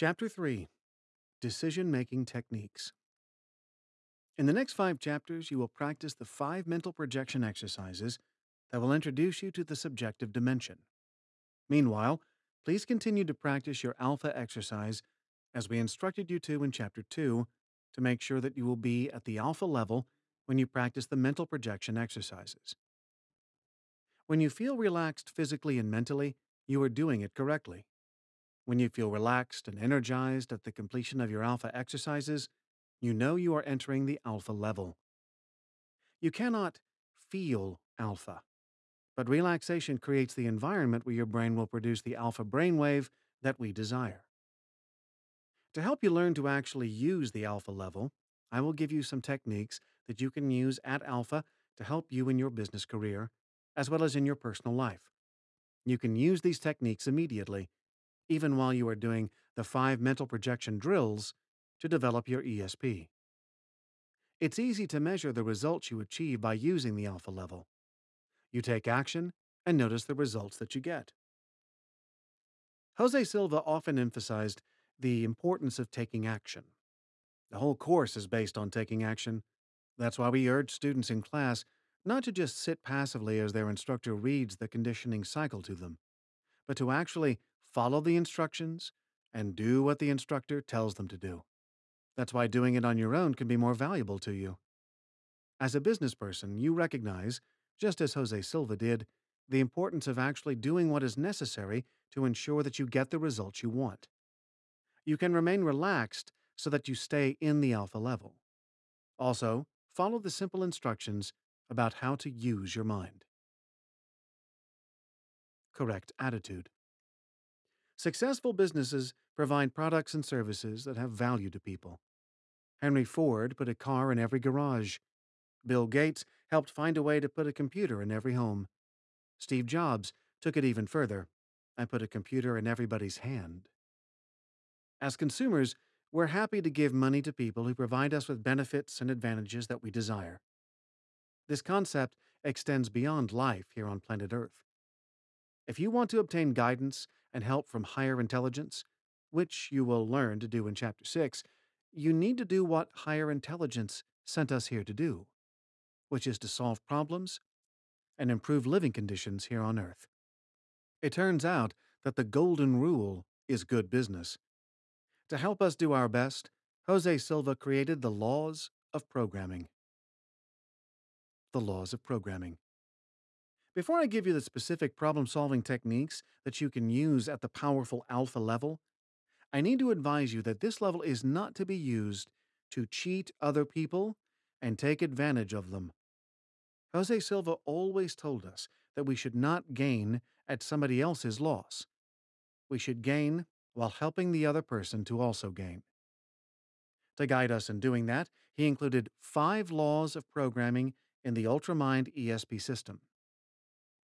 Chapter 3 Decision Making Techniques. In the next five chapters, you will practice the five mental projection exercises that will introduce you to the subjective dimension. Meanwhile, please continue to practice your alpha exercise as we instructed you to in Chapter 2 to make sure that you will be at the alpha level when you practice the mental projection exercises. When you feel relaxed physically and mentally, you are doing it correctly. When you feel relaxed and energized at the completion of your alpha exercises, you know you are entering the alpha level. You cannot feel alpha, but relaxation creates the environment where your brain will produce the alpha brainwave that we desire. To help you learn to actually use the alpha level, I will give you some techniques that you can use at alpha to help you in your business career, as well as in your personal life. You can use these techniques immediately, even while you are doing the five mental projection drills to develop your ESP. It's easy to measure the results you achieve by using the alpha level. You take action and notice the results that you get. Jose Silva often emphasized the importance of taking action. The whole course is based on taking action. That's why we urge students in class not to just sit passively as their instructor reads the conditioning cycle to them, but to actually follow the instructions and do what the instructor tells them to do. That's why doing it on your own can be more valuable to you. As a business person, you recognize, just as Jose Silva did, the importance of actually doing what is necessary to ensure that you get the results you want. You can remain relaxed so that you stay in the alpha level. Also, follow the simple instructions about how to use your mind. Correct attitude. Successful businesses provide products and services that have value to people. Henry Ford put a car in every garage. Bill Gates helped find a way to put a computer in every home. Steve Jobs took it even further and put a computer in everybody's hand. As consumers, we're happy to give money to people who provide us with benefits and advantages that we desire. This concept extends beyond life here on planet Earth. If you want to obtain guidance and help from higher intelligence, which you will learn to do in Chapter 6, you need to do what higher intelligence sent us here to do, which is to solve problems and improve living conditions here on Earth. It turns out that the golden rule is good business. To help us do our best, Jose Silva created the laws of programming. The laws of programming. Before I give you the specific problem solving techniques that you can use at the powerful alpha level, I need to advise you that this level is not to be used to cheat other people and take advantage of them. Jose Silva always told us that we should not gain at somebody else's loss. We should gain while helping the other person to also gain. To guide us in doing that, he included five laws of programming in the Ultramind ESP system.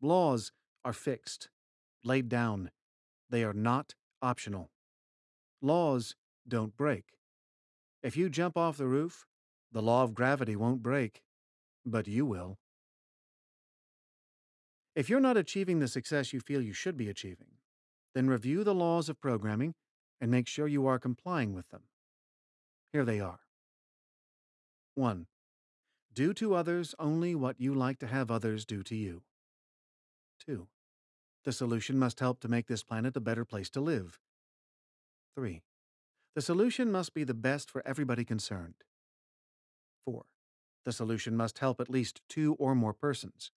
Laws are fixed, laid down. They are not optional. Laws don't break. If you jump off the roof, the law of gravity won't break, but you will. If you're not achieving the success you feel you should be achieving, then review the laws of programming and make sure you are complying with them. Here they are 1. Do to others only what you like to have others do to you. 2. The solution must help to make this planet a better place to live. 3. The solution must be the best for everybody concerned. 4. The solution must help at least two or more persons.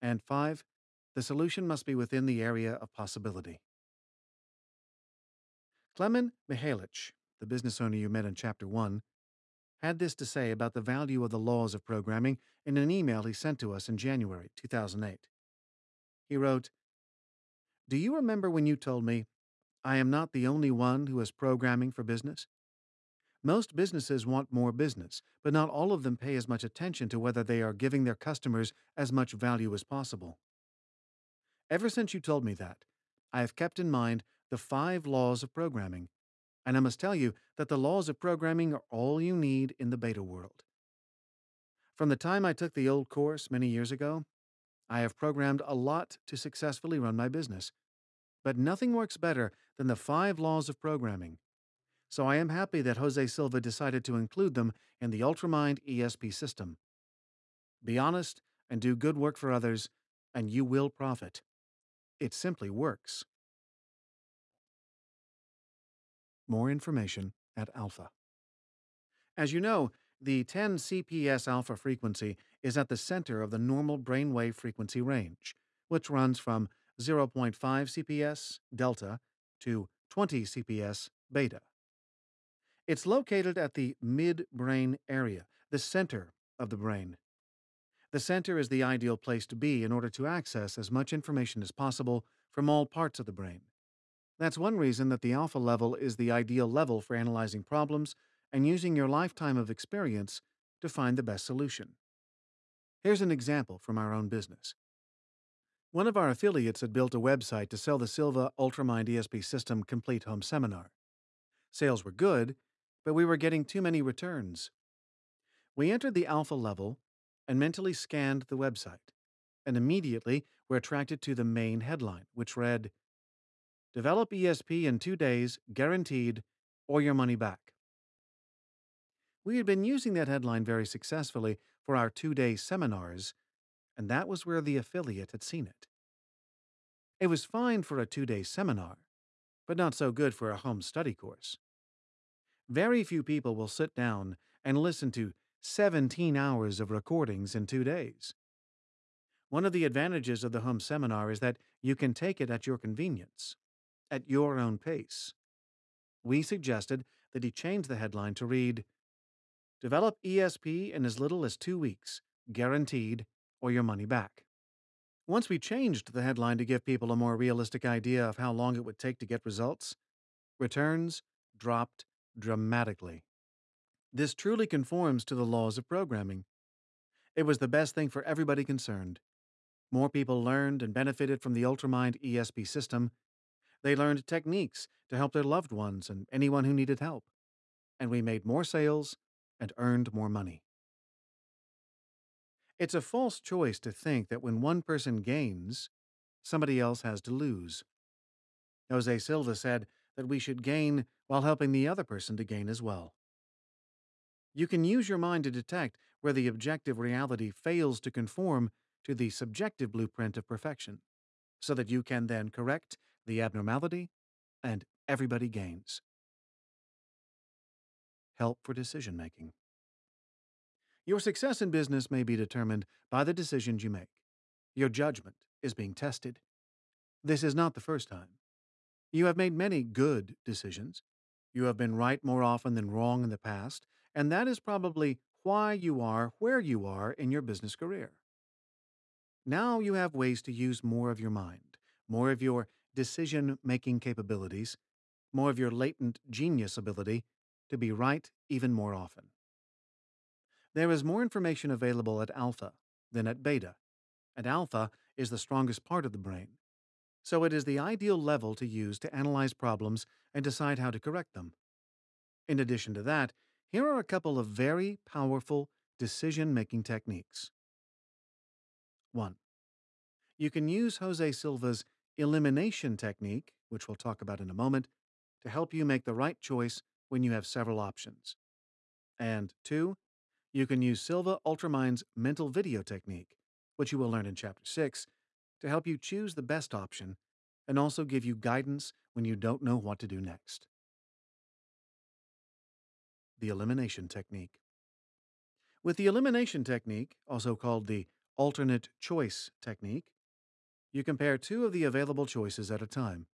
And 5. The solution must be within the area of possibility. Klemen Mihalic, the business owner you met in Chapter 1, had this to say about the value of the laws of programming in an email he sent to us in January 2008. He wrote, Do you remember when you told me, I am not the only one who is programming for business? Most businesses want more business, but not all of them pay as much attention to whether they are giving their customers as much value as possible. Ever since you told me that, I have kept in mind the five laws of programming, and I must tell you that the laws of programming are all you need in the beta world. From the time I took the old course many years ago, I have programmed a lot to successfully run my business. But nothing works better than the five laws of programming. So I am happy that Jose Silva decided to include them in the Ultramind ESP system. Be honest and do good work for others, and you will profit. It simply works. More information at Alpha. As you know, the 10 CPS alpha frequency is at the center of the normal brainwave frequency range, which runs from 0.5 CPS delta to 20 CPS beta. It's located at the midbrain area, the center of the brain. The center is the ideal place to be in order to access as much information as possible from all parts of the brain. That's one reason that the alpha level is the ideal level for analyzing problems and using your lifetime of experience to find the best solution. Here's an example from our own business. One of our affiliates had built a website to sell the Silva Ultramind ESP System Complete Home Seminar. Sales were good, but we were getting too many returns. We entered the alpha level and mentally scanned the website, and immediately were attracted to the main headline, which read Develop ESP in two days, guaranteed, or your money back. We had been using that headline very successfully for our two day seminars, and that was where the affiliate had seen it. It was fine for a two day seminar, but not so good for a home study course. Very few people will sit down and listen to 17 hours of recordings in two days. One of the advantages of the home seminar is that you can take it at your convenience, at your own pace. We suggested that he change the headline to read Develop ESP in as little as two weeks, guaranteed, or your money back. Once we changed the headline to give people a more realistic idea of how long it would take to get results, returns dropped dramatically. This truly conforms to the laws of programming. It was the best thing for everybody concerned. More people learned and benefited from the Ultramind ESP system. They learned techniques to help their loved ones and anyone who needed help. And we made more sales and earned more money. It's a false choice to think that when one person gains, somebody else has to lose. Jose Silva said that we should gain while helping the other person to gain as well. You can use your mind to detect where the objective reality fails to conform to the subjective blueprint of perfection, so that you can then correct the abnormality and everybody gains. Help for decision making. Your success in business may be determined by the decisions you make. Your judgment is being tested. This is not the first time. You have made many good decisions. You have been right more often than wrong in the past, and that is probably why you are where you are in your business career. Now you have ways to use more of your mind, more of your decision making capabilities, more of your latent genius ability to be right even more often. There is more information available at alpha than at beta, and alpha is the strongest part of the brain. So it is the ideal level to use to analyze problems and decide how to correct them. In addition to that, here are a couple of very powerful decision making techniques. 1. You can use Jose Silva's elimination technique, which we'll talk about in a moment, to help you make the right choice when you have several options. And 2. You can use Silva Ultramind's mental video technique, which you will learn in Chapter 6, to help you choose the best option and also give you guidance when you don't know what to do next. The Elimination Technique With the elimination technique, also called the alternate choice technique, you compare two of the available choices at a time.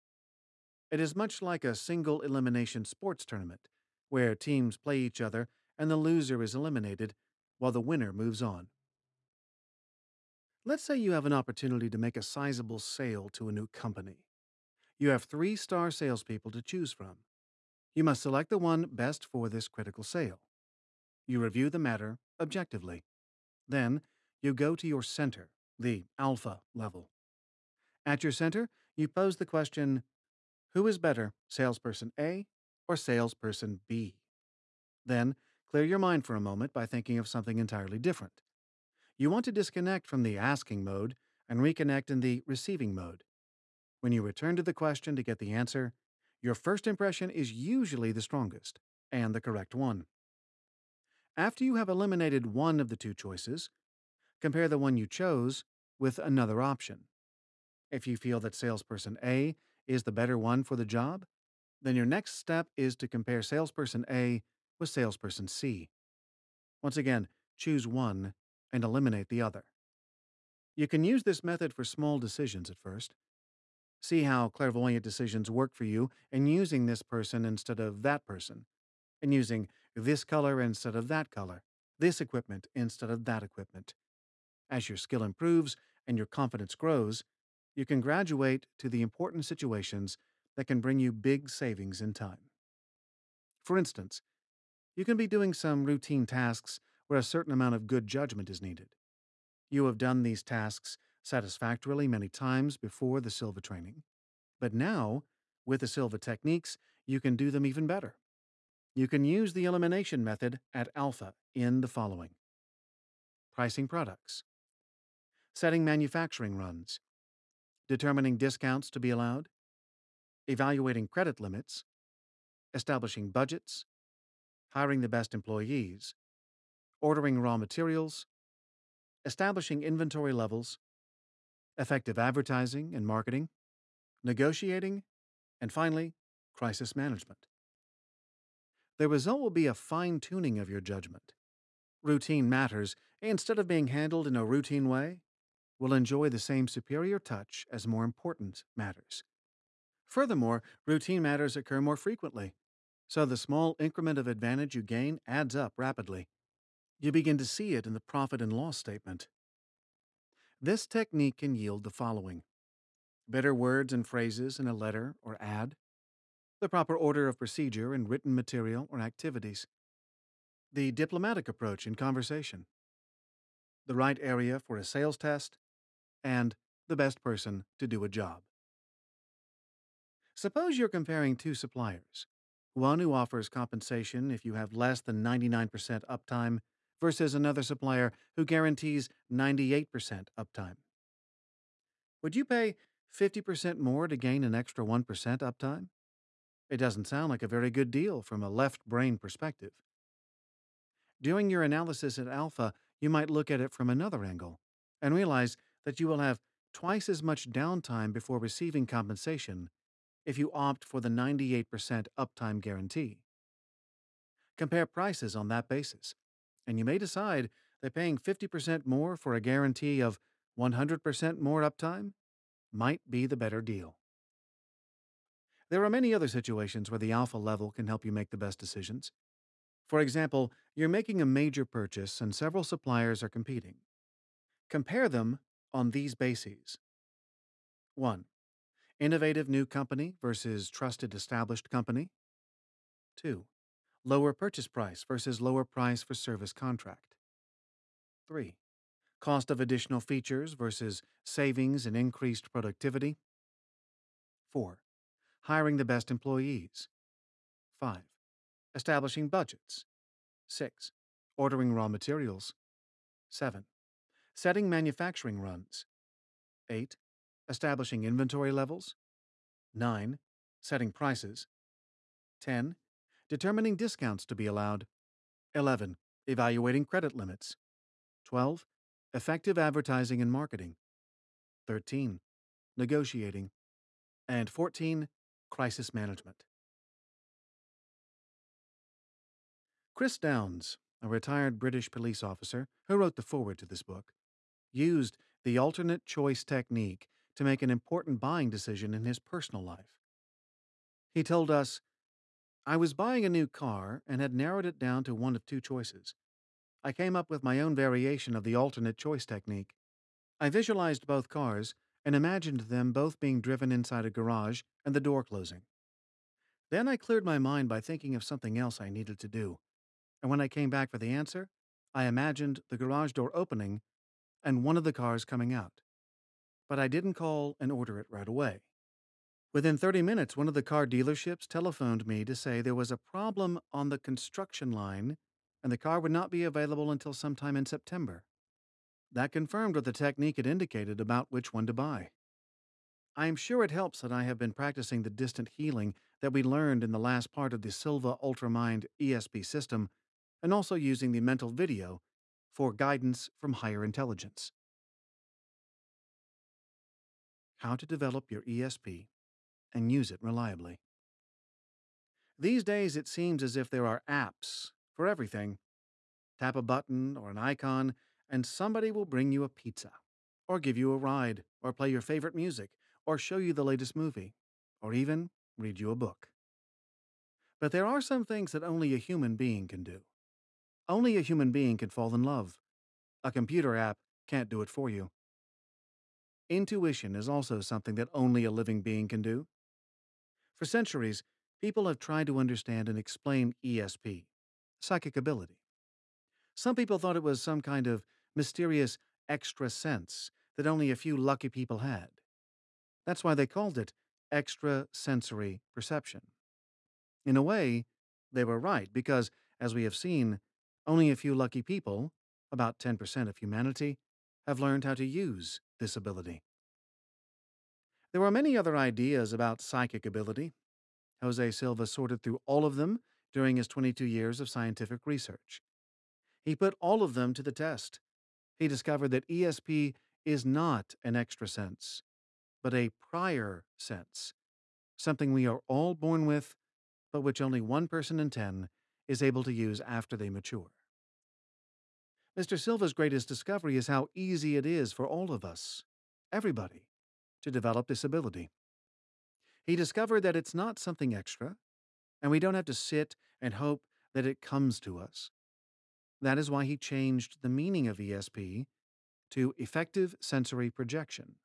It is much like a single elimination sports tournament, where teams play each other and the loser is eliminated while the winner moves on. Let's say you have an opportunity to make a sizable sale to a new company. You have three star salespeople to choose from. You must select the one best for this critical sale. You review the matter objectively. Then, you go to your center, the alpha level. At your center, you pose the question Who is better, salesperson A or salesperson B? Then, Clear your mind for a moment by thinking of something entirely different. You want to disconnect from the asking mode and reconnect in the receiving mode. When you return to the question to get the answer, your first impression is usually the strongest and the correct one. After you have eliminated one of the two choices, compare the one you chose with another option. If you feel that salesperson A is the better one for the job, then your next step is to compare salesperson A with salesperson C. Once again, choose one and eliminate the other. You can use this method for small decisions at first. See how clairvoyant decisions work for you in using this person instead of that person, and using this color instead of that color, this equipment instead of that equipment. As your skill improves and your confidence grows, you can graduate to the important situations that can bring you big savings in time. For instance, you can be doing some routine tasks where a certain amount of good judgment is needed. You have done these tasks satisfactorily many times before the Silva training, but now, with the Silva techniques, you can do them even better. You can use the elimination method at Alpha in the following pricing products, setting manufacturing runs, determining discounts to be allowed, evaluating credit limits, establishing budgets, hiring the best employees, ordering raw materials, establishing inventory levels, effective advertising and marketing, negotiating, and finally, crisis management. The result will be a fine tuning of your judgment. Routine matters, instead of being handled in a routine way, will enjoy the same superior touch as more important matters. Furthermore, routine matters occur more frequently, so the small increment of advantage you gain adds up rapidly. You begin to see it in the profit and loss statement. This technique can yield the following better words and phrases in a letter or ad, the proper order of procedure in written material or activities, the diplomatic approach in conversation, the right area for a sales test, and the best person to do a job. Suppose you're comparing two suppliers one who offers compensation if you have less than 99% uptime versus another supplier who guarantees 98% uptime. Would you pay 50% more to gain an extra 1% uptime? It doesn't sound like a very good deal from a left brain perspective. During your analysis at Alpha, you might look at it from another angle and realize that you will have twice as much downtime before receiving compensation if you opt for the 98% uptime guarantee. Compare prices on that basis, and you may decide that paying 50% more for a guarantee of 100% more uptime might be the better deal. There are many other situations where the alpha level can help you make the best decisions. For example, you're making a major purchase and several suppliers are competing. Compare them on these bases 1. Innovative new company versus trusted established company. 2. Lower purchase price versus lower price for service contract. 3. Cost of additional features versus savings and increased productivity. 4. Hiring the best employees. 5. Establishing budgets. 6. Ordering raw materials. 7. Setting manufacturing runs. 8 establishing inventory levels. 9. Setting prices. 10. Determining discounts to be allowed. 11. Evaluating credit limits. 12. Effective advertising and marketing. 13. Negotiating. And 14. Crisis management. Chris Downs, a retired British police officer who wrote the foreword to this book, used the alternate choice technique to make an important buying decision in his personal life. He told us, I was buying a new car and had narrowed it down to one of two choices. I came up with my own variation of the alternate choice technique. I visualized both cars and imagined them both being driven inside a garage and the door closing. Then I cleared my mind by thinking of something else I needed to do. And when I came back for the answer, I imagined the garage door opening and one of the cars coming out but I didn't call and order it right away. Within 30 minutes, one of the car dealerships telephoned me to say there was a problem on the construction line and the car would not be available until sometime in September. That confirmed what the technique had indicated about which one to buy. I am sure it helps that I have been practicing the distant healing that we learned in the last part of the Silva Ultramind ESP system, and also using the mental video for guidance from higher intelligence. How to develop your ESP and use it reliably. These days, it seems as if there are apps for everything. Tap a button or an icon, and somebody will bring you a pizza, or give you a ride, or play your favorite music, or show you the latest movie, or even read you a book. But there are some things that only a human being can do. Only a human being can fall in love. A computer app can't do it for you. Intuition is also something that only a living being can do. For centuries, people have tried to understand and explain ESP, psychic ability. Some people thought it was some kind of mysterious extra sense that only a few lucky people had. That's why they called it extrasensory perception. In a way, they were right because, as we have seen, only a few lucky people, about 10% of humanity, have learned how to use this ability. There are many other ideas about psychic ability. Jose Silva sorted through all of them during his 22 years of scientific research. He put all of them to the test. He discovered that ESP is not an extra sense, but a prior sense, something we are all born with, but which only one person in 10 is able to use after they mature. Mr. Silva's greatest discovery is how easy it is for all of us, everybody, to develop this ability. He discovered that it's not something extra, and we don't have to sit and hope that it comes to us. That is why he changed the meaning of ESP to effective sensory projection.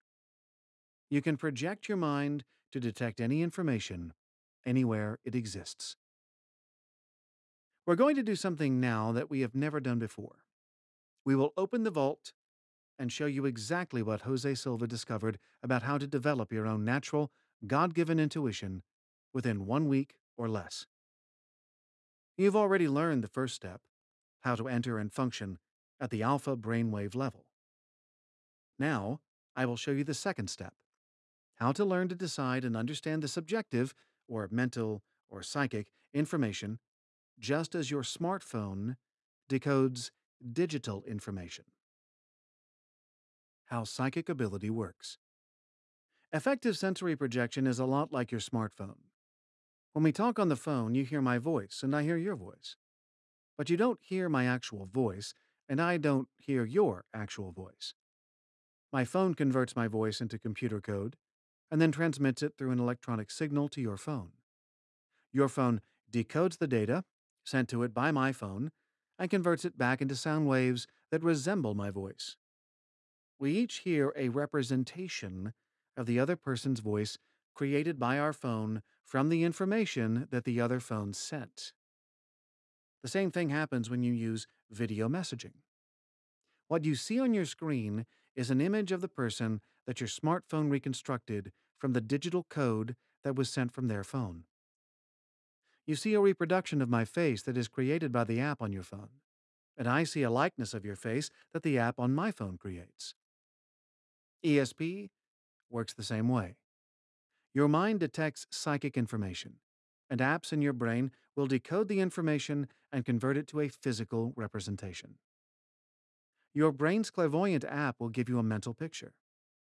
You can project your mind to detect any information anywhere it exists. We're going to do something now that we have never done before. We will open the vault and show you exactly what Jose Silva discovered about how to develop your own natural, God given intuition within one week or less. You've already learned the first step how to enter and function at the alpha brainwave level. Now, I will show you the second step how to learn to decide and understand the subjective, or mental, or psychic information just as your smartphone decodes digital information. How psychic ability works. Effective sensory projection is a lot like your smartphone. When we talk on the phone, you hear my voice and I hear your voice. But you don't hear my actual voice, and I don't hear your actual voice. My phone converts my voice into computer code and then transmits it through an electronic signal to your phone. Your phone decodes the data sent to it by my phone and converts it back into sound waves that resemble my voice. We each hear a representation of the other person's voice created by our phone from the information that the other phone sent. The same thing happens when you use video messaging. What you see on your screen is an image of the person that your smartphone reconstructed from the digital code that was sent from their phone. You see a reproduction of my face that is created by the app on your phone, and I see a likeness of your face that the app on my phone creates. ESP works the same way. Your mind detects psychic information, and apps in your brain will decode the information and convert it to a physical representation. Your brain's clairvoyant app will give you a mental picture.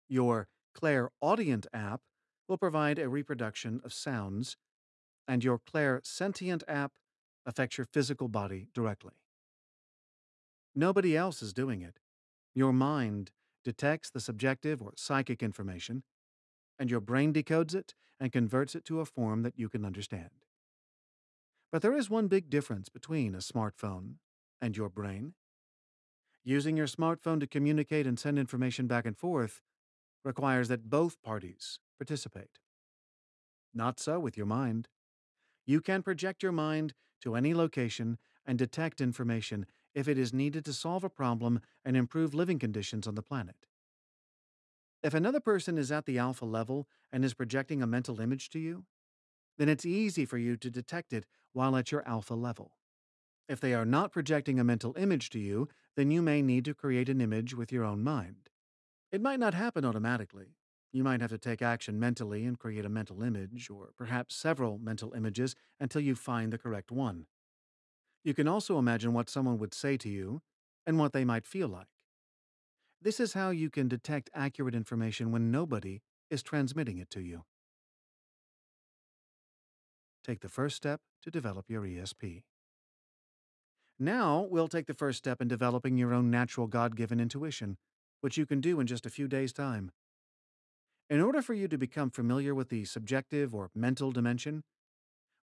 Your clairaudient app will provide a reproduction of sounds and your clairsentient app affects your physical body directly. Nobody else is doing it. Your mind detects the subjective or psychic information, and your brain decodes it and converts it to a form that you can understand. But there is one big difference between a smartphone and your brain. Using your smartphone to communicate and send information back and forth requires that both parties participate. Not so with your mind. You can project your mind to any location and detect information if it is needed to solve a problem and improve living conditions on the planet. If another person is at the alpha level and is projecting a mental image to you, then it's easy for you to detect it while at your alpha level. If they are not projecting a mental image to you, then you may need to create an image with your own mind. It might not happen automatically, You might have to take action mentally and create a mental image, or perhaps several mental images until you find the correct one. You can also imagine what someone would say to you and what they might feel like. This is how you can detect accurate information when nobody is transmitting it to you. Take the first step to develop your ESP. Now, we'll take the first step in developing your own natural God given intuition, which you can do in just a few days' time. In order for you to become familiar with the subjective or mental dimension,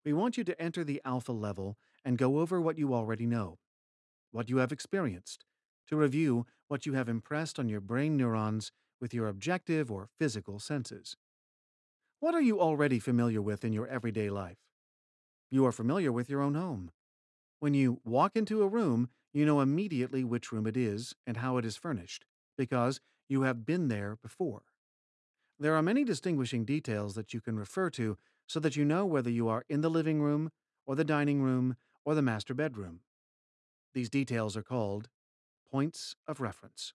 we want you to enter the alpha level and go over what you already know, what you have experienced, to review what you have impressed on your brain neurons with your objective or physical senses. What are you already familiar with in your everyday life? You are familiar with your own home. When you walk into a room, you know immediately which room it is and how it is furnished, because you have been there before. There are many distinguishing details that you can refer to so that you know whether you are in the living room, or the dining room, or the master bedroom. These details are called points of reference.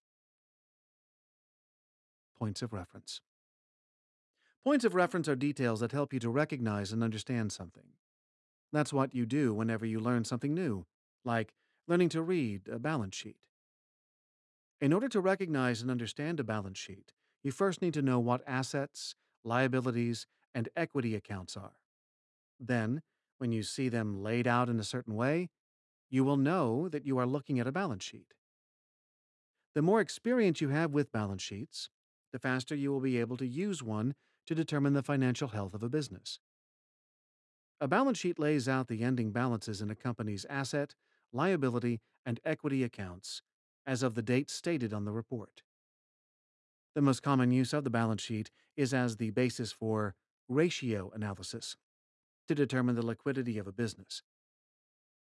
Points of reference. Points of reference are details that help you to recognize and understand something. That's what you do whenever you learn something new, like learning to read a balance sheet. In order to recognize and understand a balance sheet, you first need to know what assets, liabilities, and equity accounts are. Then, when you see them laid out in a certain way, you will know that you are looking at a balance sheet. The more experience you have with balance sheets, the faster you will be able to use one to determine the financial health of a business. A balance sheet lays out the ending balances in a company's asset, liability, and equity accounts as of the date stated on the report. The most common use of the balance sheet is as the basis for ratio analysis to determine the liquidity of a business.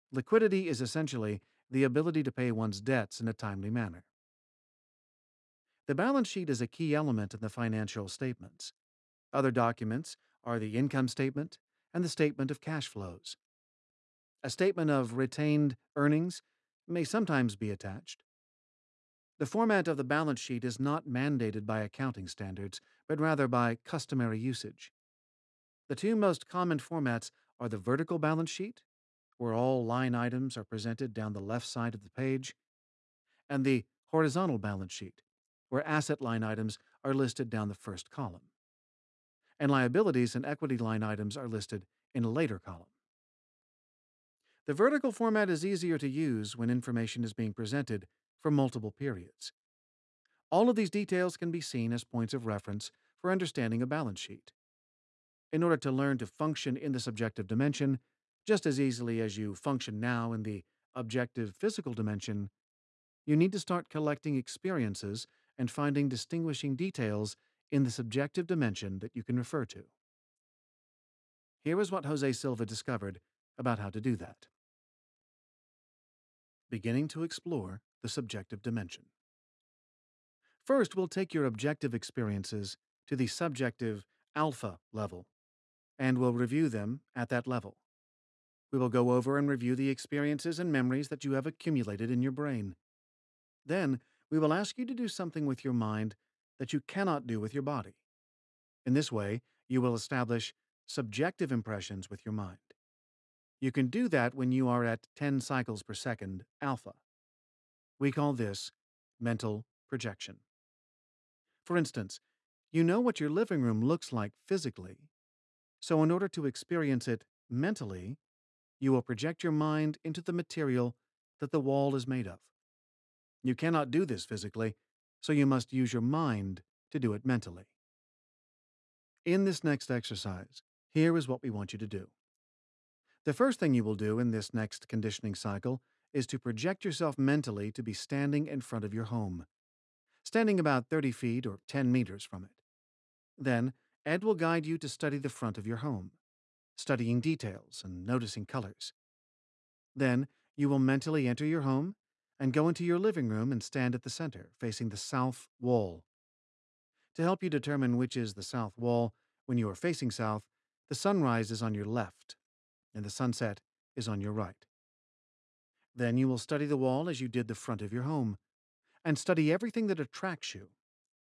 Liquidity is essentially the ability to pay one's debts in a timely manner. The balance sheet is a key element in the financial statements. Other documents are the income statement and the statement of cash flows. A statement of retained earnings may sometimes be attached. The format of the balance sheet is not mandated by accounting standards, but rather by customary usage. The two most common formats are the vertical balance sheet, where all line items are presented down the left side of the page, and the horizontal balance sheet, where asset line items are listed down the first column, and liabilities and equity line items are listed in a later column. The vertical format is easier to use when information is being presented for multiple periods. All of these details can be seen as points of reference for understanding a balance sheet. In order to learn to function in the subjective dimension, just as easily as you function now in the objective physical dimension, you need to start collecting experiences and finding distinguishing details in the subjective dimension that you can refer to. Here is what Jose Silva discovered about how to do that. Beginning to explore the subjective dimension. First, we'll take your objective experiences to the subjective alpha level, and we'll review them at that level. We will go over and review the experiences and memories that you have accumulated in your brain. Then, we will ask you to do something with your mind that you cannot do with your body. In this way, you will establish subjective impressions with your mind. You can do that when you are at 10 cycles per second alpha. We call this mental projection. For instance, you know what your living room looks like physically, so in order to experience it mentally, you will project your mind into the material that the wall is made of. You cannot do this physically, so you must use your mind to do it mentally. In this next exercise, here is what we want you to do. The first thing you will do in this next conditioning cycle is to project yourself mentally to be standing in front of your home, standing about 30 feet or 10 meters from it. Then, Ed will guide you to study the front of your home, studying details and noticing colors. Then, you will mentally enter your home and go into your living room and stand at the center, facing the south wall. To help you determine which is the south wall, when you are facing south, the sunrise is on your left, and the sunset is on your right. Then you will study the wall as you did the front of your home, and study everything that attracts you.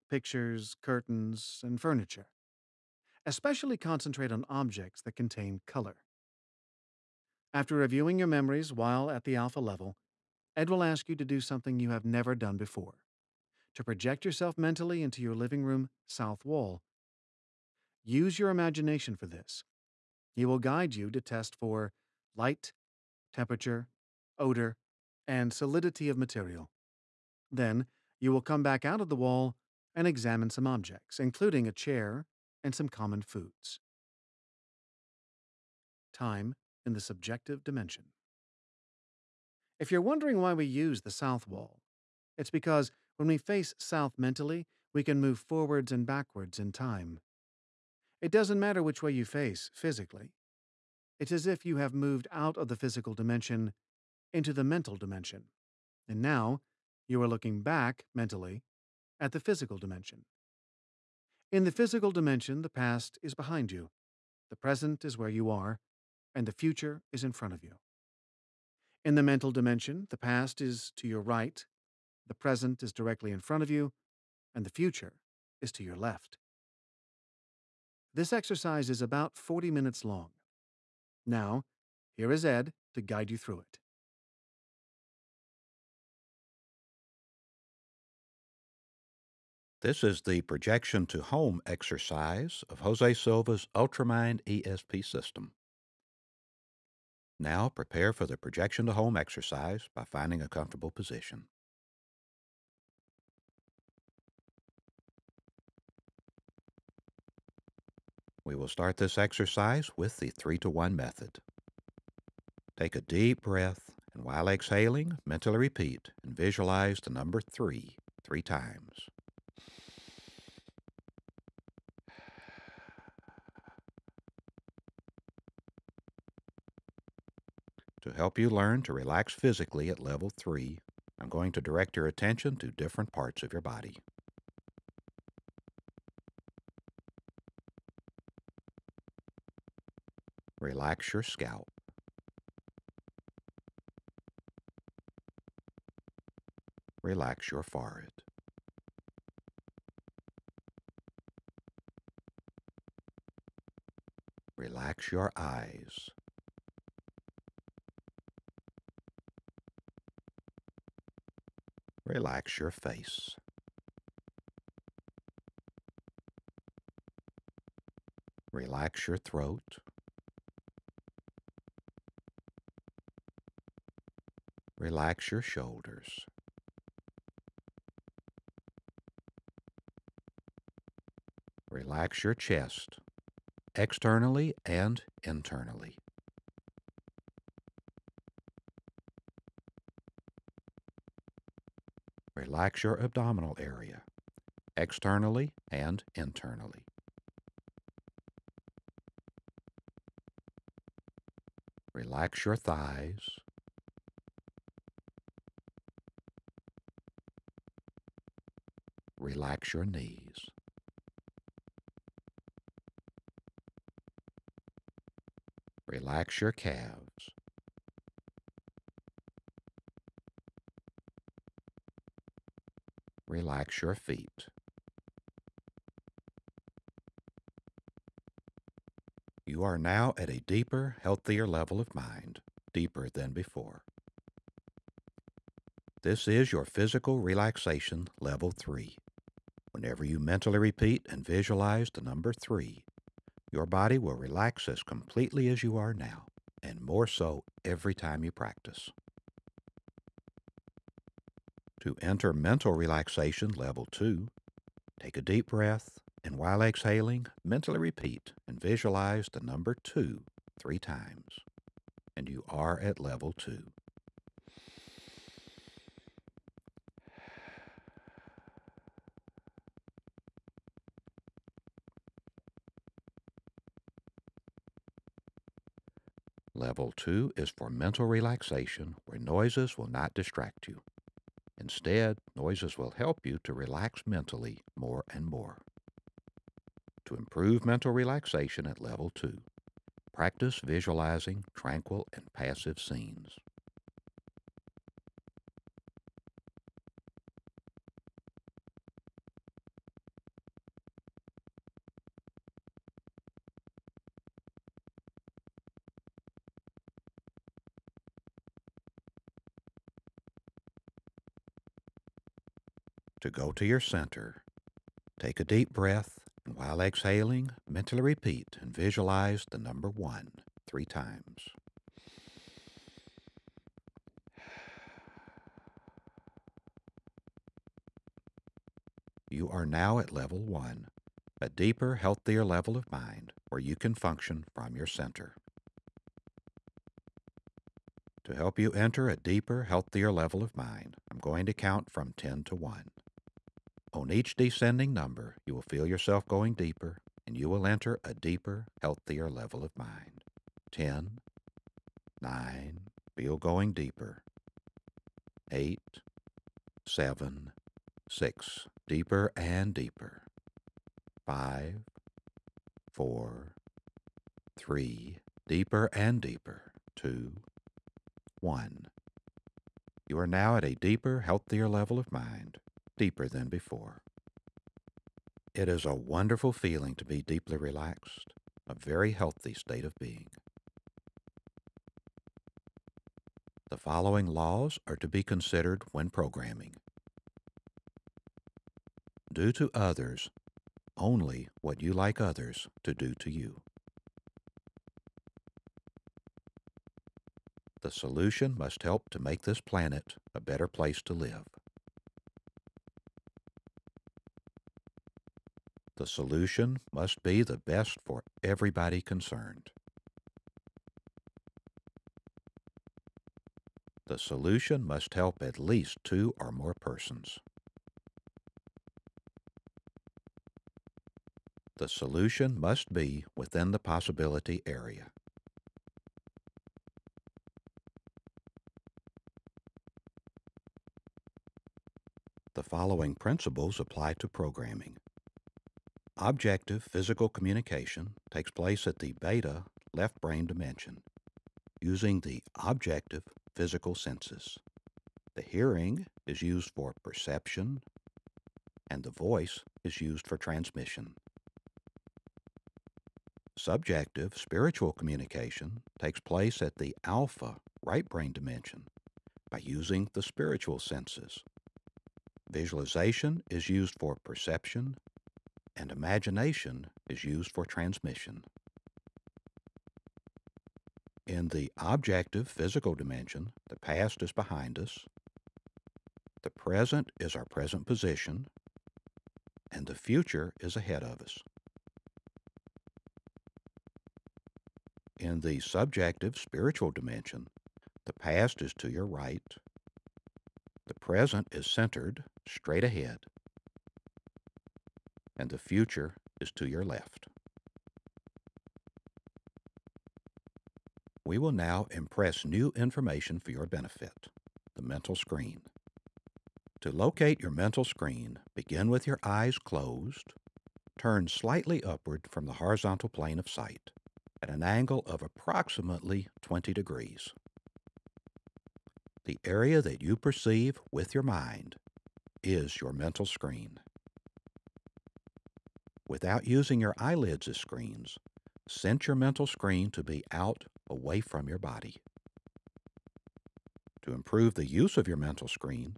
pictures, curtains, and furniture. Especially concentrate on objects that contain color. After reviewing your memories while at the alpha level, Ed will ask you to do something you have never done before to project yourself mentally into your living room south wall. Use your imagination for this. He will guide you to test for light, temperature, odor, and solidity of material. Then you will come back out of the wall and examine some objects, including a chair and some common foods. Time in the subjective dimension. If you're wondering why we use the south wall, it's because when we face south mentally, we can move forwards and backwards in time. It doesn't matter which way you face physically. It's as if you have moved out of the physical dimension into the mental dimension. And now you are looking back mentally at the physical dimension. In the physical dimension, the past is behind you, the present is where you are, and the future is in front of you. In the mental dimension, the past is to your right, the present is directly in front of you, and the future is to your left. This exercise is about 40 minutes long. Now, here is Ed to guide you through it. This is the projection to home exercise of Jose Silva's Ultramind ESP system. Now prepare for the projection to home exercise by finding a comfortable position. We will start this exercise with the 3 to 1 method. Take a deep breath and while exhaling, mentally repeat and visualize the number 3 three times. To help you learn to relax physically at level 3, I'm going to direct your attention to different parts of your body. Relax your scalp. Relax your forehead. Relax your eyes. Relax your face. Relax your throat. Relax your shoulders. Relax your chest, externally and internally. Relax your abdominal area, externally and internally. Relax your thighs. Relax your knees. Relax your calves. Relax your feet. You are now at a deeper, healthier level of mind, deeper than before. This is your physical relaxation level 3. Whenever you mentally repeat and visualize the number 3, your body will relax as completely as you are now, and more so every time you practice. To enter mental relaxation level 2, take a deep breath and while exhaling, mentally repeat and visualize the number 2 three times. And you are at level 2. Level 2 is for mental relaxation where noises will not distract you. Instead, noises will help you to relax mentally more and more. To improve mental relaxation at level 2, practice visualizing tranquil and passive scenes. To go to your center, take a deep breath, and while exhaling, mentally repeat and visualize the number one three times. You are now at level one, a deeper, healthier level of mind where you can function from your center. To help you enter a deeper, healthier level of mind, I'm going to count from 10 to 1. On each descending number, you will feel yourself going deeper, and you will enter a deeper, healthier level of mind. 10, 9, feel going deeper. 8, 7, 6, deeper and deeper. 5, 4, 3, deeper and deeper. 2, 1. You are now at a deeper, healthier level of mind deeper than before. It is a wonderful feeling to be deeply relaxed, a very healthy state of being. The following laws are to be considered when programming. Do to others only what you like others to do to you. The solution must help to make this planet a better place to live. The solution must be the best for everybody concerned. The solution must help at least two or more persons. The solution must be within the possibility area. The following principles apply to programming. Objective physical communication takes place at the beta left brain dimension using the objective physical senses. The hearing is used for perception, and the voice is used for transmission. Subjective spiritual communication takes place at the alpha right brain dimension by using the spiritual senses. Visualization is used for perception, and imagination is used for transmission. In the objective physical dimension, the past is behind us, the present is our present position, and the future is ahead of us. In the subjective spiritual dimension, the past is to your right, the present is centered straight ahead, and the future is to your left. We will now impress new information for your benefit the mental screen. To locate your mental screen, begin with your eyes closed, turn slightly upward from the horizontal plane of sight at an angle of approximately 20 degrees. The area that you perceive with your mind is your mental screen. Without using your eyelids as screens, set your mental screen to be out away from your body. To improve the use of your mental screen,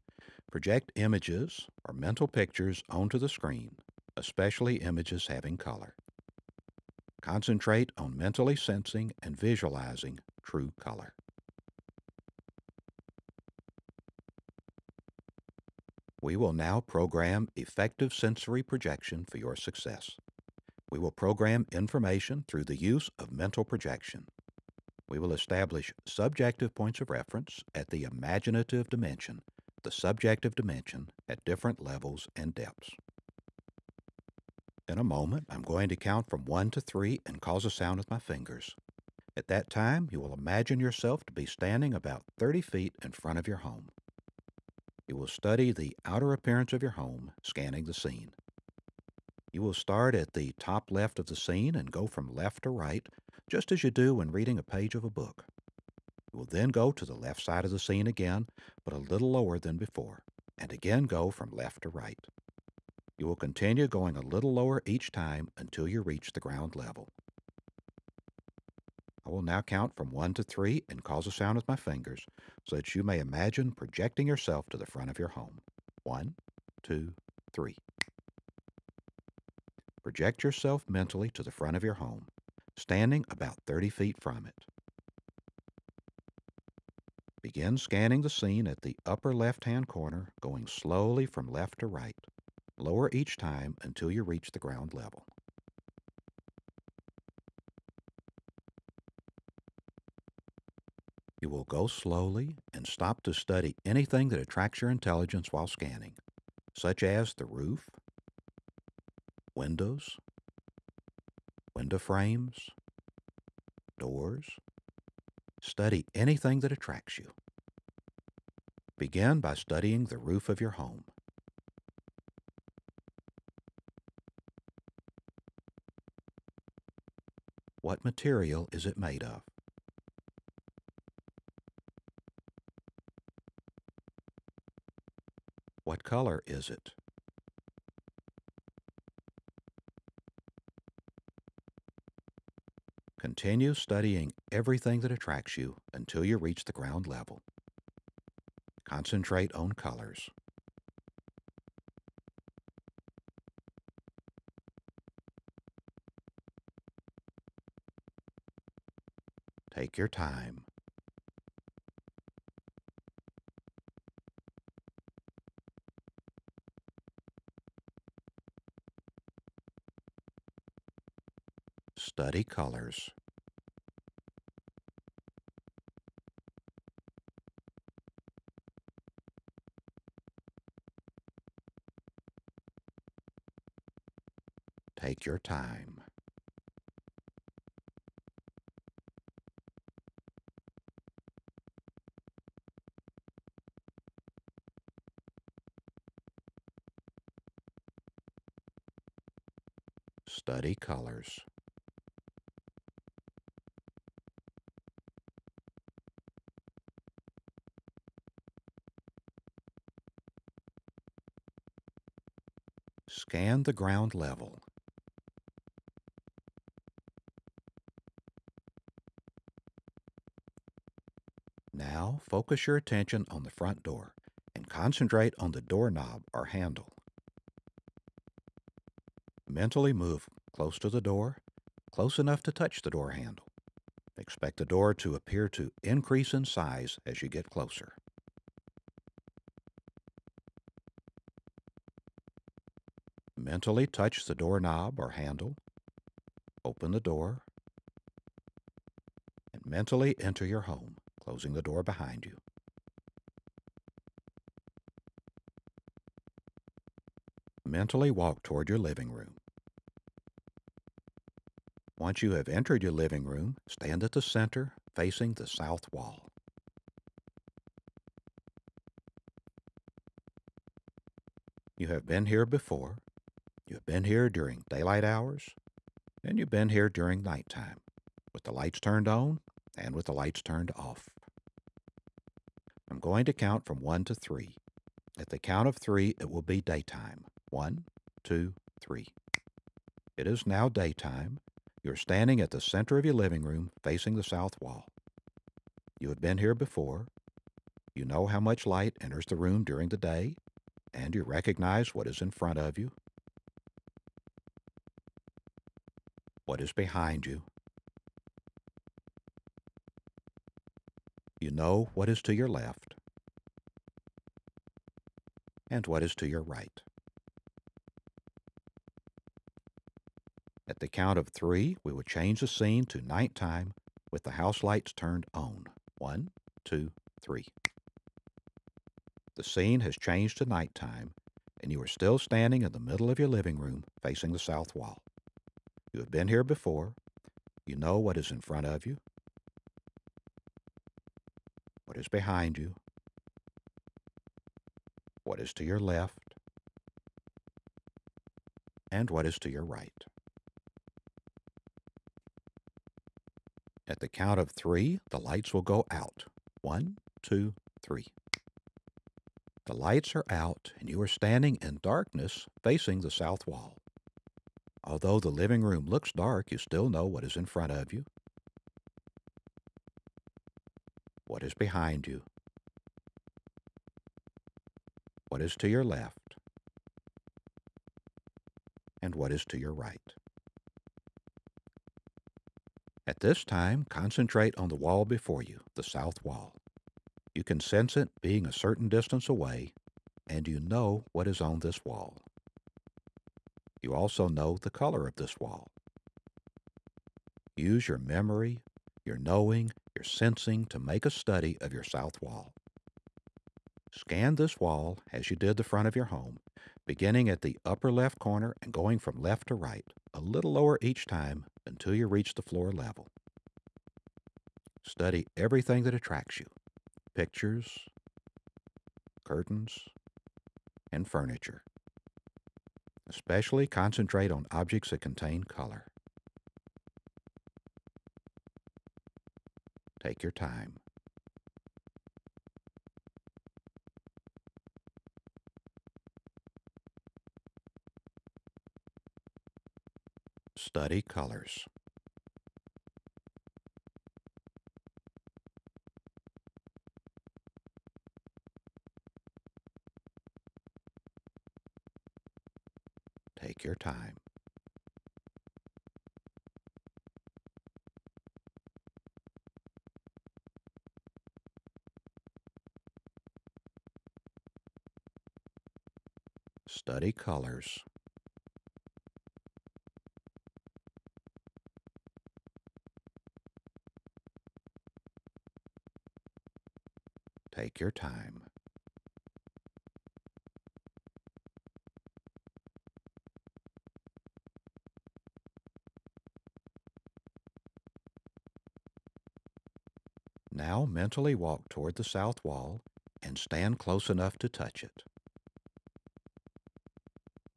project images or mental pictures onto the screen, especially images having color. Concentrate on mentally sensing and visualizing true color. We will now program effective sensory projection for your success. We will program information through the use of mental projection. We will establish subjective points of reference at the imaginative dimension, the subjective dimension at different levels and depths. In a moment, I'm going to count from 1 to 3 and cause a sound with my fingers. At that time, you will imagine yourself to be standing about 30 feet in front of your home. You will study the outer appearance of your home, scanning the scene. You will start at the top left of the scene and go from left to right, just as you do when reading a page of a book. You will then go to the left side of the scene again, but a little lower than before, and again go from left to right. You will continue going a little lower each time until you reach the ground level. I will now count from 1 to 3 and cause a sound with my fingers so that you may imagine projecting yourself to the front of your home. One, two, three. Project yourself mentally to the front of your home, standing about 30 feet from it. Begin scanning the scene at the upper left-hand corner, going slowly from left to right. Lower each time until you reach the ground level. Go slowly and stop to study anything that attracts your intelligence while scanning, such as the roof, windows, window frames, doors. Study anything that attracts you. Begin by studying the roof of your home. What material is it made of? Color is it? Continue studying everything that attracts you until you reach the ground level. Concentrate on colors. Take your time. Colors. Take your time. Study colors. The ground level. Now focus your attention on the front door and concentrate on the doorknob or handle. Mentally move close to the door, close enough to touch the door handle. Expect the door to appear to increase in size as you get closer. Mentally touch the doorknob or handle, open the door, and mentally enter your home, closing the door behind you. Mentally walk toward your living room. Once you have entered your living room, stand at the center facing the south wall. You have been here before. Been here during daylight hours, and you've been here during nighttime, with the lights turned on and with the lights turned off. I'm going to count from one to three. At the count of three, it will be daytime. One, two, three. It is now daytime. You're standing at the center of your living room facing the south wall. You have been here before. You know how much light enters the room during the day, and you recognize what is in front of you, what is behind you. You know what is to your left and what is to your right. At the count of three, we will change the scene to nighttime with the house lights turned on. One, two, three. The scene has changed to nighttime, and you are still standing in the middle of your living room facing the south wall. You have been here before. You know what is in front of you, what is behind you, what is to your left, and what is to your right. At the count of three, the lights will go out. One, two, three. The lights are out, and you are standing in darkness facing the south wall. Although the living room looks dark, you still know what is in front of you, what is behind you, what is to your left, and what is to your right. At this time, concentrate on the wall before you, the south wall. You can sense it being a certain distance away, and you know what is on this wall. You also know the color of this wall. Use your memory, your knowing, your sensing to make a study of your south wall. Scan this wall as you did the front of your home, beginning at the upper left corner and going from left to right, a little lower each time until you reach the floor level. Study everything that attracts you pictures, curtains, and furniture. Especially concentrate on objects that contain color. Take your time. Study colors. Time. Study colors. Take your time. Mentally walk toward the south wall and stand close enough to touch it.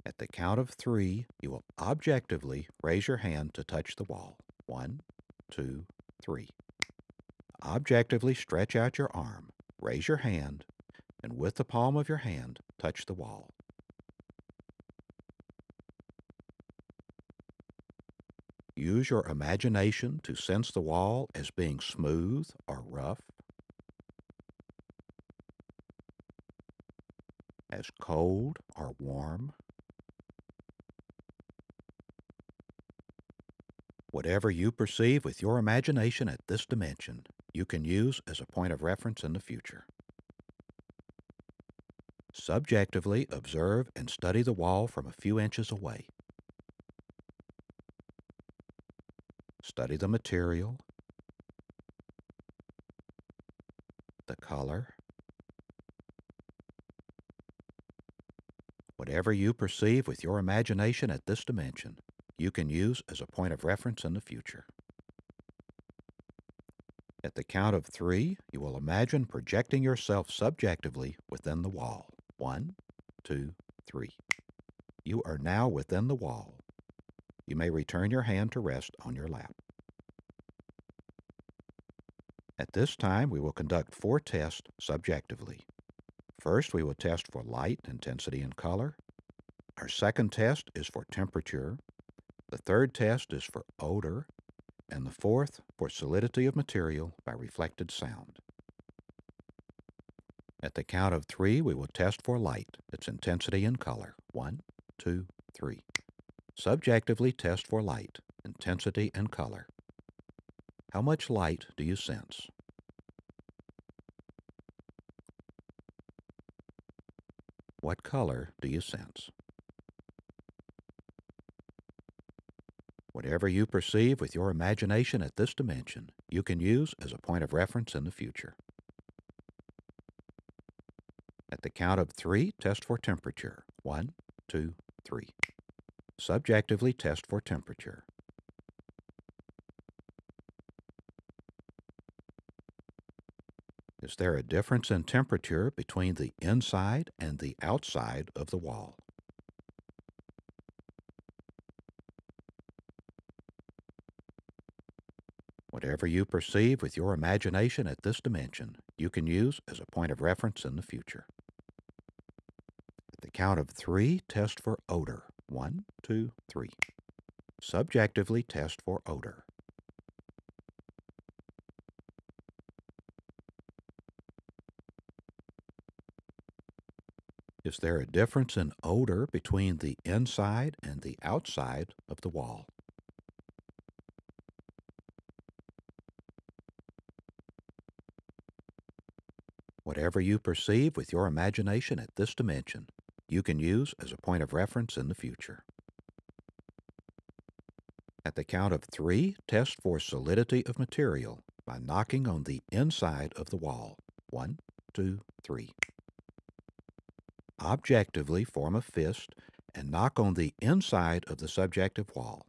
At the count of three, you will objectively raise your hand to touch the wall. One, two, three. Objectively stretch out your arm, raise your hand, and with the palm of your hand, touch the wall. Use your imagination to sense the wall as being smooth or rough, as cold or warm. Whatever you perceive with your imagination at this dimension, you can use as a point of reference in the future. Subjectively observe and study the wall from a few inches away. Study the material, whatever you perceive with your imagination at this dimension, you can use as a point of reference in the future. At the count of three, you will imagine projecting yourself subjectively within the wall. One, two, three. You are now within the wall. You may return your hand to rest on your lap. At this time, we will conduct four tests subjectively. First, we will test for light, intensity, and color. Our second test is for temperature. The third test is for odor. And the fourth for solidity of material by reflected sound. At the count of three, we will test for light, its intensity and color. One, two, three. Subjectively test for light, intensity, and color. How much light do you sense? What color do you sense? Whatever you perceive with your imagination at this dimension, you can use as a point of reference in the future. At the count of three, test for temperature. One, two, three. Subjectively test for temperature. Is there a difference in temperature between the inside and the outside of the wall? Whatever you perceive with your imagination at this dimension, you can use as a point of reference in the future. At the count of three, test for odor. One, two, three. Subjectively test for odor. Is there a difference in odor between the inside and the outside of the wall? Whatever you perceive with your imagination at this dimension, you can use as a point of reference in the future. At the count of three, test for solidity of material by knocking on the inside of the wall. One, two, three. Objectively form a fist and knock on the inside of the subjective wall.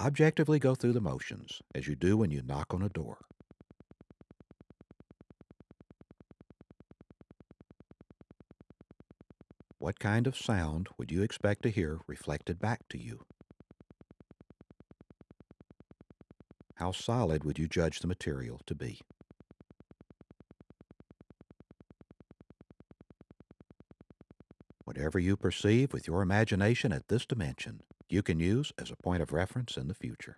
Objectively go through the motions as you do when you knock on a door. What kind of sound would you expect to hear reflected back to you? How solid would you judge the material to be? Whatever you perceive with your imagination at this dimension, you can use as a point of reference in the future.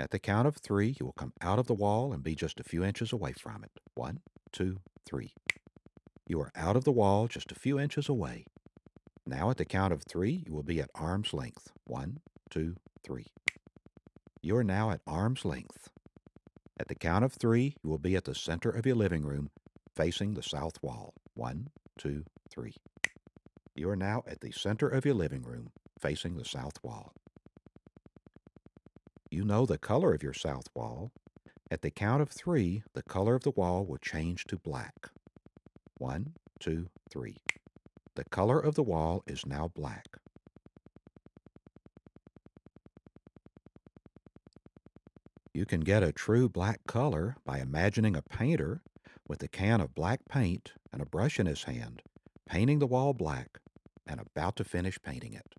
At the count of three, you will come out of the wall and be just a few inches away from it. One, two, three. You are out of the wall just a few inches away. Now at the count of three, you will be at arm's length. One, two, three. You are now at arm's length. At the count of three, you will be at the center of your living room, facing the south wall. One, two, three. You are now at the center of your living room, facing the south wall. You know the color of your south wall. At the count of three, the color of the wall will change to black. One, two, three. The color of the wall is now black. You can get a true black color by imagining a painter with a can of black paint and a brush in his hand, painting the wall black and about to finish painting it.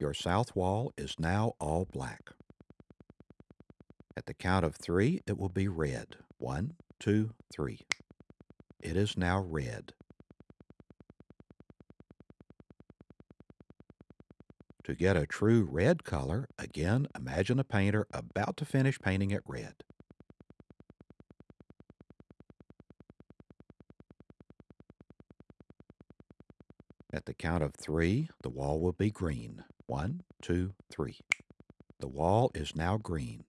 Your south wall is now all black. At the count of three, it will be red. One, two, three. It is now red. To get a true red color, again imagine a painter about to finish painting it red. At the count of three, the wall will be green. One, two, three. The wall is now green.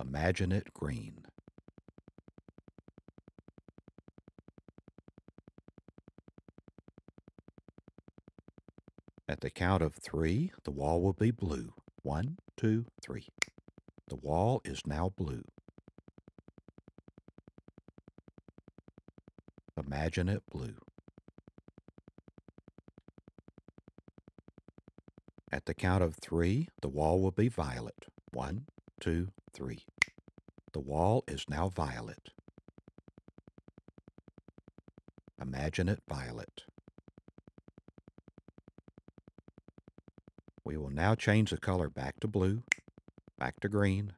Imagine it green. The count of three, the wall will be blue. One, two, three. The wall is now blue. Imagine it blue. At the count of three, the wall will be violet. One, two, three. The wall is now violet. Imagine it violet. Now change the color back to blue, back to green,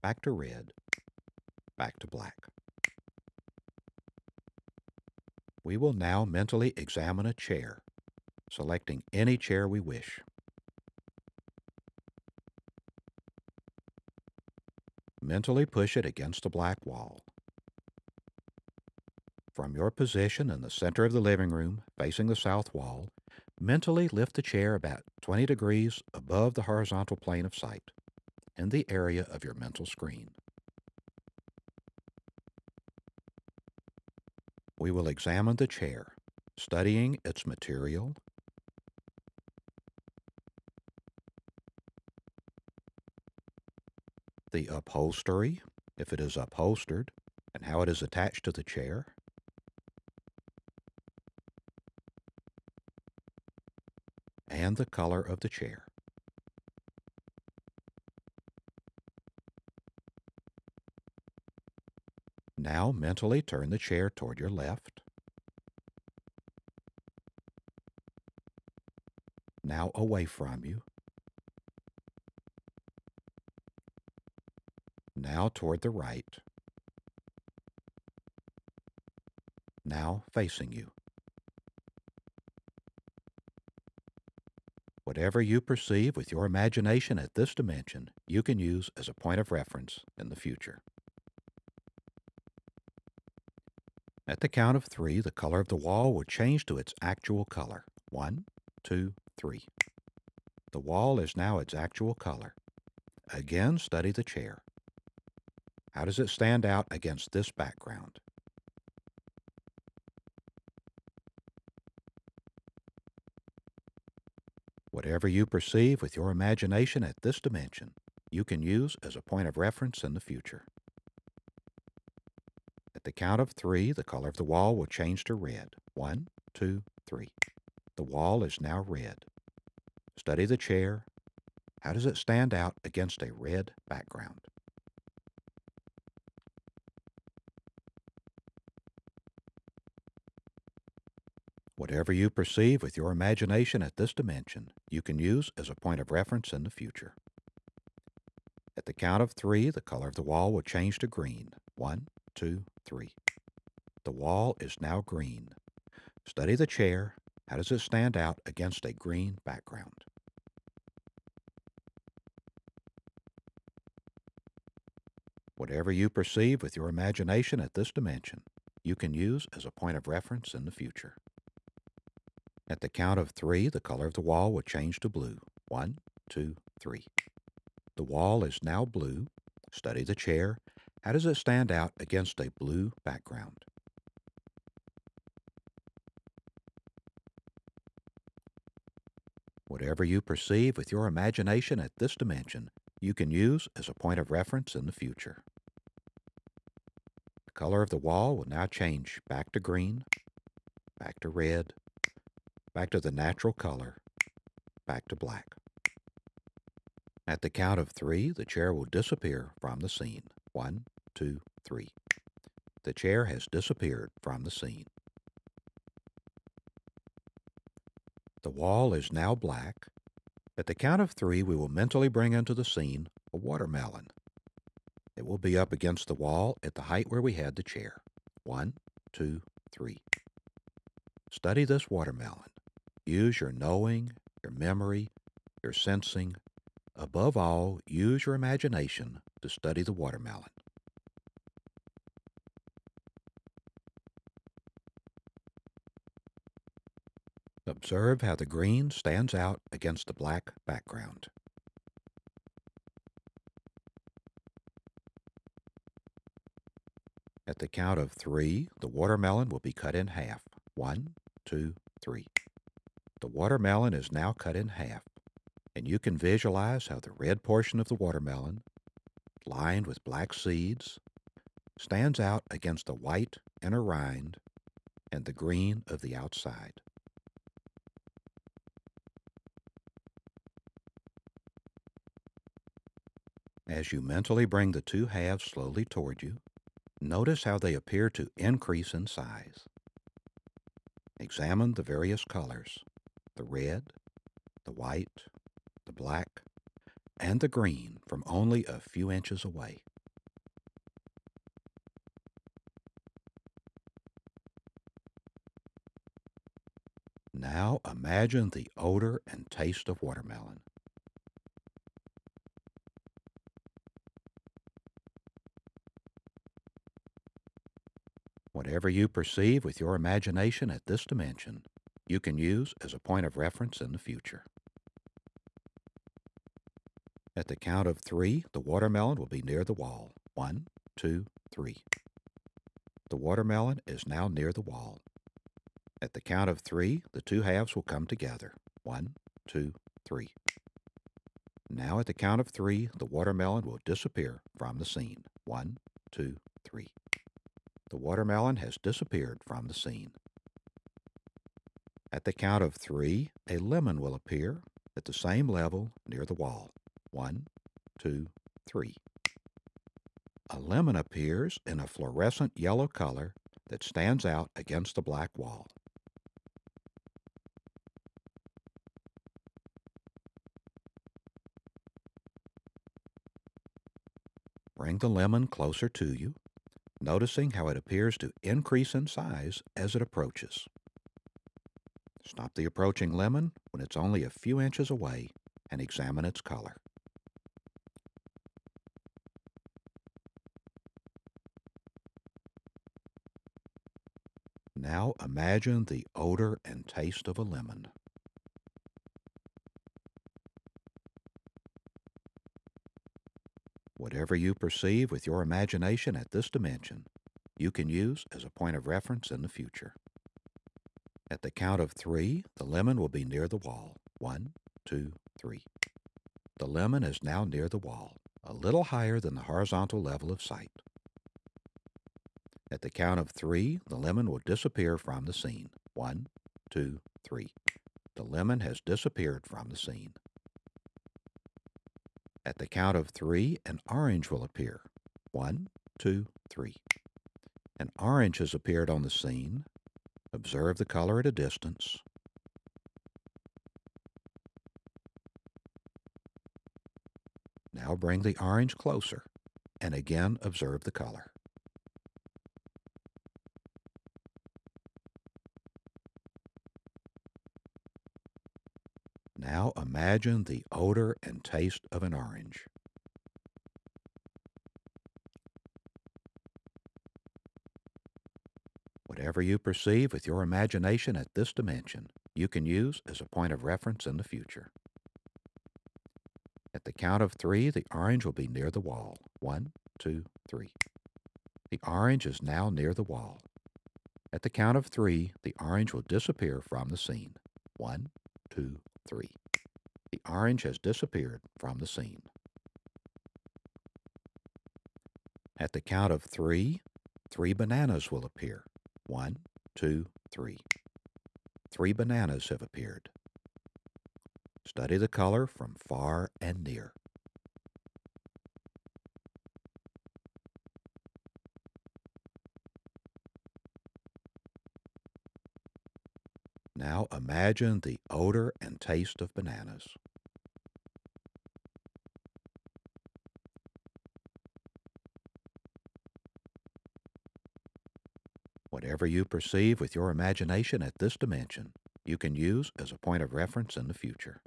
back to red, back to black. We will now mentally examine a chair, selecting any chair we wish. Mentally push it against the black wall. From your position in the center of the living room, facing the south wall, mentally lift the chair about 20 degrees above the horizontal plane of sight in the area of your mental screen. We will examine the chair, studying its material, the upholstery, if it is upholstered, and how it is attached to the chair, and the color of the chair. Now mentally turn the chair toward your left. Now away from you. Now toward the right. Now facing you. Whatever you perceive with your imagination at this dimension, you can use as a point of reference in the future. At the count of three, the color of the wall will change to its actual color. One, two, three. The wall is now its actual color. Again, study the chair. How does it stand out against this background? Whatever you perceive with your imagination at this dimension, you can use as a point of reference in the future. At the count of three, the color of the wall will change to red. One, two, three. The wall is now red. Study the chair. How does it stand out against a red background? Whatever you perceive with your imagination at this dimension, you can use as a point of reference in the future. At the count of three, the color of the wall will change to green. One, two, three. The wall is now green. Study the chair. How does it stand out against a green background? Whatever you perceive with your imagination at this dimension, you can use as a point of reference in the future. At the count of three, the color of the wall will change to blue. One, two, three. The wall is now blue. Study the chair. How does it stand out against a blue background? Whatever you perceive with your imagination at this dimension, you can use as a point of reference in the future. The color of the wall will now change back to green, back to red, back to the natural color, back to black. At the count of three, the chair will disappear from the scene. One, two, three. The chair has disappeared from the scene. The wall is now black. At the count of three, we will mentally bring into the scene a watermelon. It will be up against the wall at the height where we had the chair. One, two, three. Study this watermelon. Use your knowing, your memory, your sensing. Above all, use your imagination to study the watermelon. Observe how the green stands out against the black background. At the count of three, the watermelon will be cut in half. One, two, three. Watermelon is now cut in half, and you can visualize how the red portion of the watermelon, lined with black seeds, stands out against the white inner rind and the green of the outside. As you mentally bring the two halves slowly toward you, notice how they appear to increase in size. Examine the various colors the red, the white, the black, and the green from only a few inches away. Now imagine the odor and taste of watermelon. Whatever you perceive with your imagination at this dimension you can use as a point of reference in the future. At the count of three, the watermelon will be near the wall. One, two, three. The watermelon is now near the wall. At the count of three, the two halves will come together. One, two, three. Now at the count of three, the watermelon will disappear from the scene. One, two, three. The watermelon has disappeared from the scene. At the count of three, a lemon will appear at the same level near the wall. One, two, three. A lemon appears in a fluorescent yellow color that stands out against the black wall. Bring the lemon closer to you, noticing how it appears to increase in size as it approaches. Stop the approaching lemon when it's only a few inches away and examine its color. Now imagine the odor and taste of a lemon. Whatever you perceive with your imagination at this dimension, you can use as a point of reference in the future. At the count of three, the lemon will be near the wall. One, two, three. The lemon is now near the wall, a little higher than the horizontal level of sight. At the count of three, the lemon will disappear from the scene. One, two, three. The lemon has disappeared from the scene. At the count of three, an orange will appear. One, two, three. An orange has appeared on the scene. Observe the color at a distance. Now bring the orange closer and again observe the color. Now imagine the odor and taste of an orange. Whatever you perceive with your imagination at this dimension, you can use as a point of reference in the future. At the count of three, the orange will be near the wall. One, two, three. The orange is now near the wall. At the count of three, the orange will disappear from the scene. One, two, three. The orange has disappeared from the scene. At the count of three, three bananas will appear. One, two, three. Three bananas have appeared. Study the color from far and near. Now imagine the odor and taste of bananas. Whatever you perceive with your imagination at this dimension, you can use as a point of reference in the future.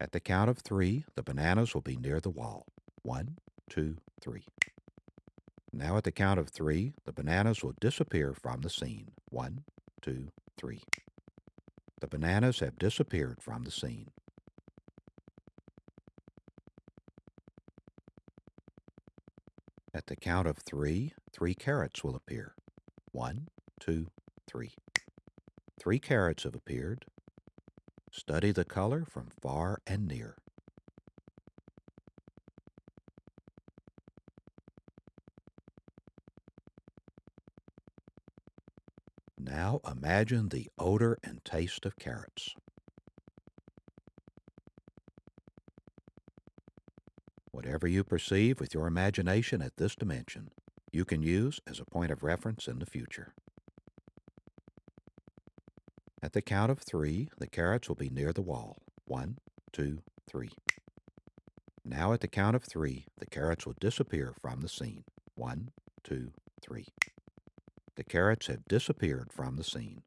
At the count of three, the bananas will be near the wall. One, two, three. Now at the count of three, the bananas will disappear from the scene. One, two, three. The bananas have disappeared from the scene. At the count of three, three carrots will appear. One, two, three. Three carrots have appeared. Study the color from far and near. Now imagine the odor and taste of carrots. Whatever you perceive with your imagination at this dimension, you can use as a point of reference in the future. At the count of three, the carrots will be near the wall. One, two, three. Now at the count of three, the carrots will disappear from the scene. One, two, three. The carrots have disappeared from the scene.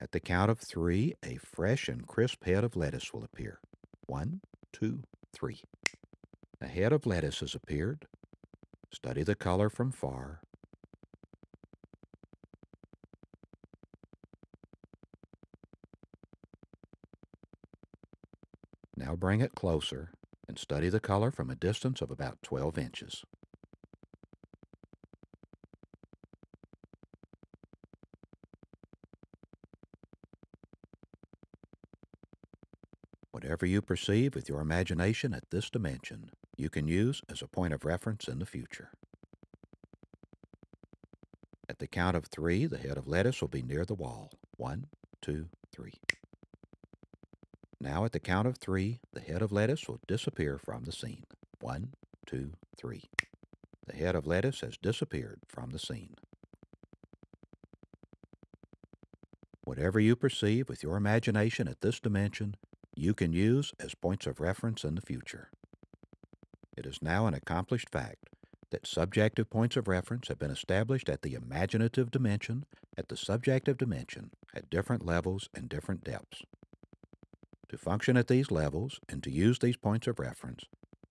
At the count of three, a fresh and crisp head of lettuce will appear. One, two, three. A head of lettuce has appeared. Study the color from far. Now bring it closer and study the color from a distance of about 12 inches. Whatever you perceive with your imagination at this dimension, you can use as a point of reference in the future. At the count of three, the head of lettuce will be near the wall. One, two, three. Now at the count of three, the head of lettuce will disappear from the scene. One, two, three. The head of lettuce has disappeared from the scene. Whatever you perceive with your imagination at this dimension, you can use as points of reference in the future. Is now an accomplished fact that subjective points of reference have been established at the imaginative dimension, at the subjective dimension, at different levels and different depths. To function at these levels and to use these points of reference,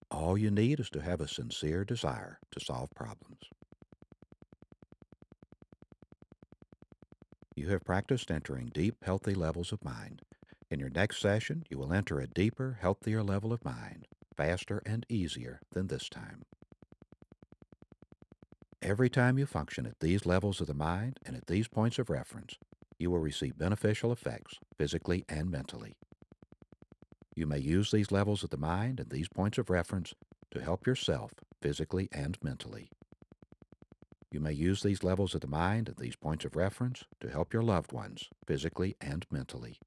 all you need is to have a sincere desire to solve problems. You have practiced entering deep, healthy levels of mind. In your next session, you will enter a deeper, healthier level of mind, faster and easier than this time. Every time you function at these levels of the mind and at these points of reference, you will receive beneficial effects physically and mentally. You may use these levels of the mind and these points of reference to help yourself physically and mentally. You may use these levels of the mind and these points of reference to help your loved ones physically and mentally.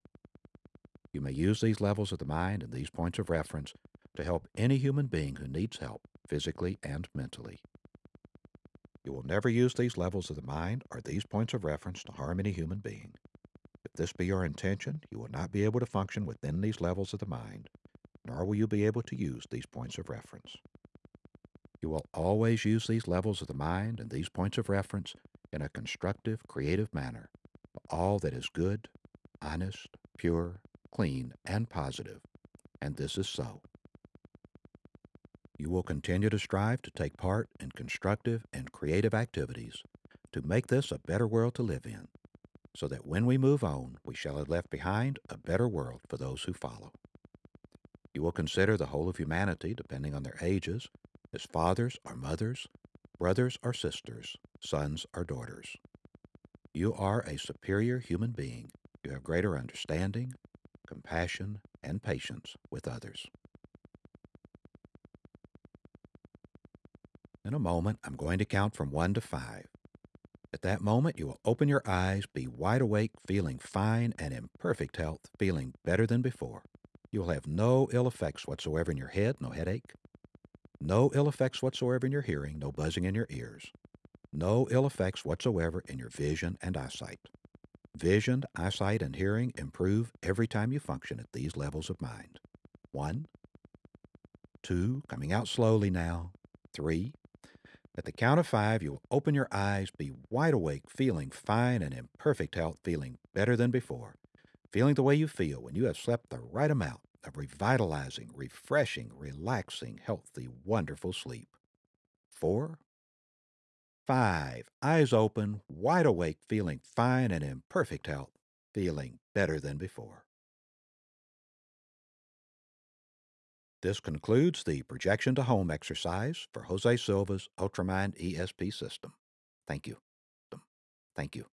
You may use these levels of the mind and these points of reference to help any human being who needs help physically and mentally. You will never use these levels of the mind or these points of reference to harm any human being. If this be your intention, you will not be able to function within these levels of the mind, nor will you be able to use these points of reference. You will always use these levels of the mind and these points of reference in a constructive, creative manner for all that is good, honest, pure, clean, and positive, and this is so. You will continue to strive to take part in constructive and creative activities to make this a better world to live in so that when we move on, we shall have left behind a better world for those who follow. You will consider the whole of humanity, depending on their ages, as fathers or mothers, brothers or sisters, sons or daughters. You are a superior human being. You have greater understanding, compassion, and patience with others. In a moment, I'm going to count from one to five. At that moment, you will open your eyes, be wide awake, feeling fine and in perfect health, feeling better than before. You will have no ill effects whatsoever in your head, no headache, no ill effects whatsoever in your hearing, no buzzing in your ears, no ill effects whatsoever in your vision and eyesight. Vision, eyesight, and hearing improve every time you function at these levels of mind. One, two, coming out slowly now, three, at the count of five, you will open your eyes, be wide awake, feeling fine and in perfect health, feeling better than before, feeling the way you feel when you have slept the right amount of revitalizing, refreshing, relaxing, healthy, wonderful sleep. Four, five, eyes open, wide awake, feeling fine and in perfect health, feeling better than before. This concludes the projection to home exercise for Jose Silva's Ultramind ESP system. Thank you. Thank you.